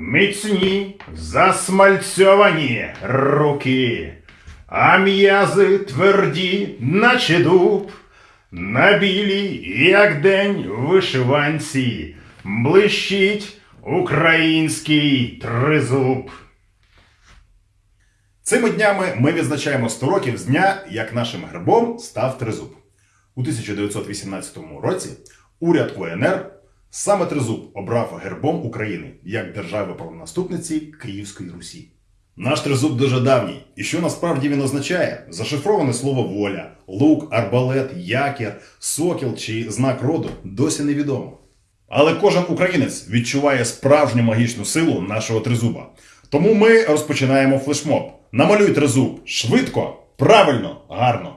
Міцні засмальцьовані руки, а м'язи тверді, наче дуб, на білій, як день вишиванці, блищить український тризуб. Цими днями ми відзначаємо 100 років з дня, як нашим гербом став тризуб. У 1918 році уряд УНР саме тризуб обрав гербом України як держави правонаступниці Київської Русі. Наш тризуб дуже давній, і що насправді він означає? Зашифроване слово воля, лук, арбалет, якір, сокіл чи знак роду досі невідомо. Але кожен українець відчуває справжню магічну силу нашого тризуба. Тому ми розпочинаємо флешмоб. Намалюй тризуб швидко, правильно, гарно.